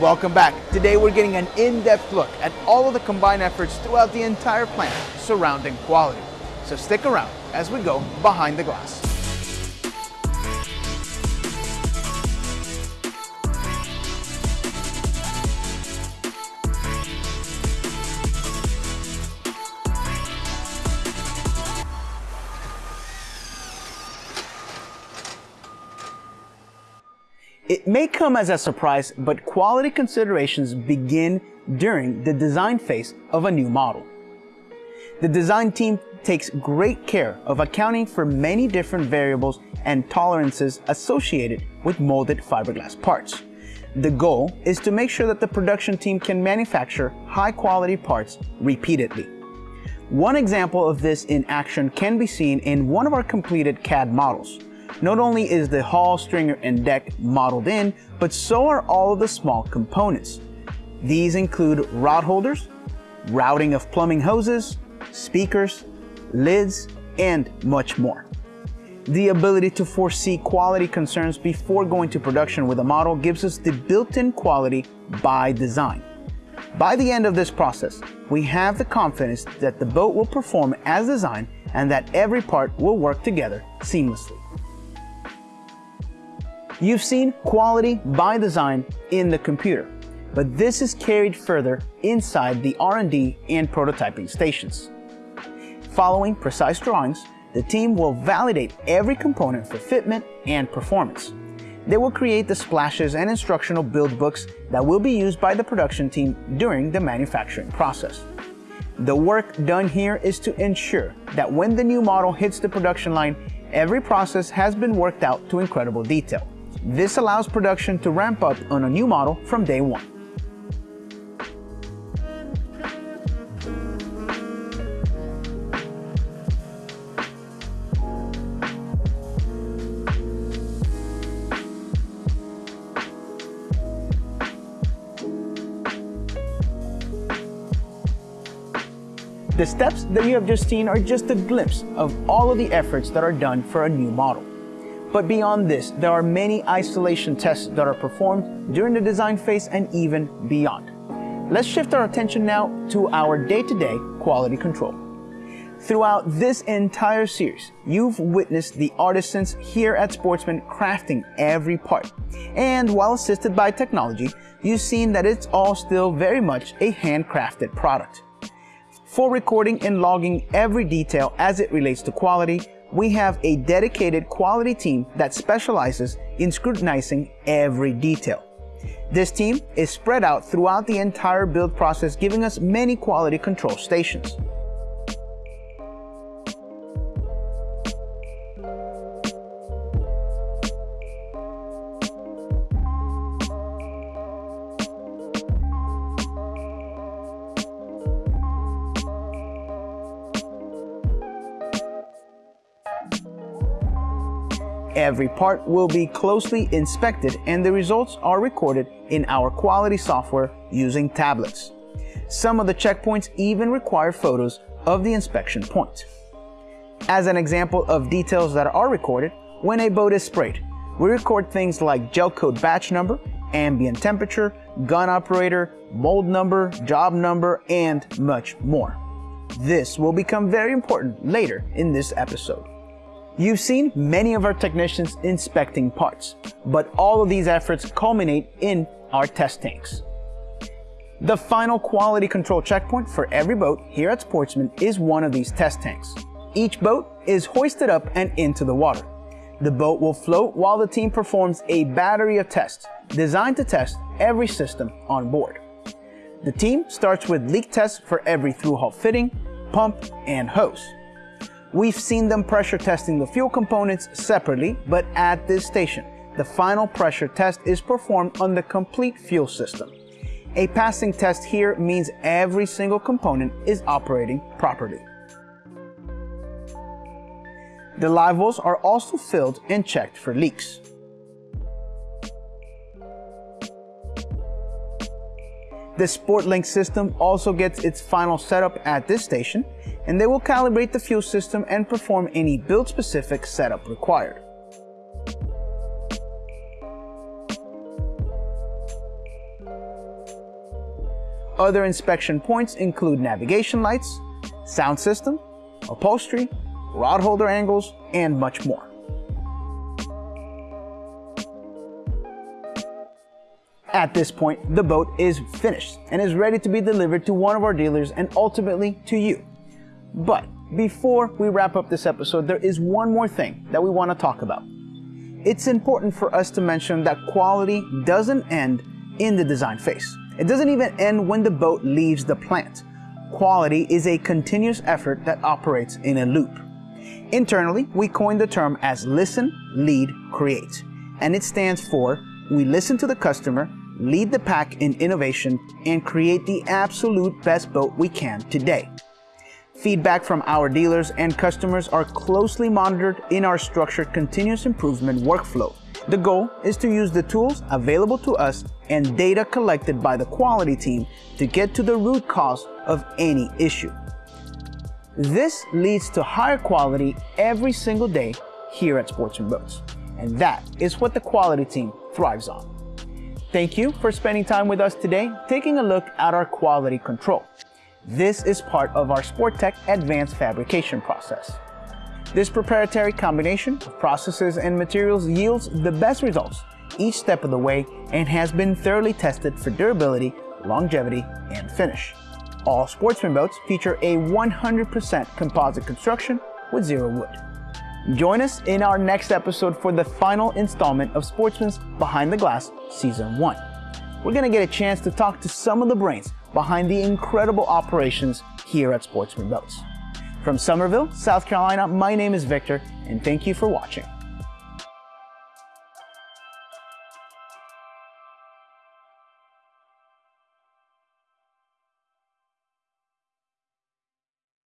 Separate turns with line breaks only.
Welcome back. Today we're getting an in-depth look at all of the combined efforts throughout the entire plant surrounding quality. So stick around as we go behind the glass. It may come as a surprise, but quality considerations begin during the design phase of a new model. The design team takes great care of accounting for many different variables and tolerances associated with molded fiberglass parts. The goal is to make sure that the production team can manufacture high quality parts repeatedly. One example of this in action can be seen in one of our completed CAD models. Not only is the hull, stringer, and deck modeled in, but so are all of the small components. These include rod holders, routing of plumbing hoses, speakers, lids, and much more. The ability to foresee quality concerns before going to production with a model gives us the built-in quality by design. By the end of this process, we have the confidence that the boat will perform as designed and that every part will work together seamlessly. You've seen quality by design in the computer, but this is carried further inside the R&D and prototyping stations. Following precise drawings, the team will validate every component for fitment and performance. They will create the splashes and instructional build books that will be used by the production team during the manufacturing process. The work done here is to ensure that when the new model hits the production line, every process has been worked out to incredible detail. This allows production to ramp up on a new model from day one. The steps that you have just seen are just a glimpse of all of the efforts that are done for a new model. But beyond this, there are many isolation tests that are performed during the design phase and even beyond. Let's shift our attention now to our day-to-day -day quality control. Throughout this entire series, you've witnessed the artisans here at Sportsman crafting every part. And while assisted by technology, you've seen that it's all still very much a handcrafted product. For recording and logging every detail as it relates to quality, we have a dedicated quality team that specializes in scrutinizing every detail. This team is spread out throughout the entire build process, giving us many quality control stations. Every part will be closely inspected and the results are recorded in our quality software using tablets. Some of the checkpoints even require photos of the inspection point. As an example of details that are recorded, when a boat is sprayed, we record things like gel coat batch number, ambient temperature, gun operator, mold number, job number, and much more. This will become very important later in this episode. You've seen many of our technicians inspecting parts, but all of these efforts culminate in our test tanks. The final quality control checkpoint for every boat here at Sportsman is one of these test tanks. Each boat is hoisted up and into the water. The boat will float while the team performs a battery of tests designed to test every system on board. The team starts with leak tests for every through-hull fitting, pump, and hose. We've seen them pressure testing the fuel components separately, but at this station, the final pressure test is performed on the complete fuel system. A passing test here means every single component is operating properly. The live wells are also filled and checked for leaks. The SportLink system also gets its final setup at this station, and they will calibrate the fuel system and perform any build-specific setup required. Other inspection points include navigation lights, sound system, upholstery, rod holder angles, and much more. At this point, the boat is finished and is ready to be delivered to one of our dealers and ultimately to you. But before we wrap up this episode, there is one more thing that we want to talk about. It's important for us to mention that quality doesn't end in the design phase. It doesn't even end when the boat leaves the plant. Quality is a continuous effort that operates in a loop. Internally, we coined the term as listen, lead, create. And it stands for we listen to the customer, lead the pack in innovation, and create the absolute best boat we can today. Feedback from our dealers and customers are closely monitored in our structured continuous improvement workflow. The goal is to use the tools available to us and data collected by the quality team to get to the root cause of any issue. This leads to higher quality every single day here at Sportsman Boats. And that is what the quality team thrives on. Thank you for spending time with us today, taking a look at our quality control. This is part of our Sportech advanced fabrication process. This proprietary combination of processes and materials yields the best results each step of the way and has been thoroughly tested for durability, longevity, and finish. All Sportsman boats feature a 100% composite construction with zero wood. Join us in our next episode for the final installment of Sportsman's Behind the Glass Season 1. We're going to get a chance to talk to some of the brains behind the incredible operations here at Sportsman Boats. From Summerville, South Carolina, my name is Victor, and thank you for watching.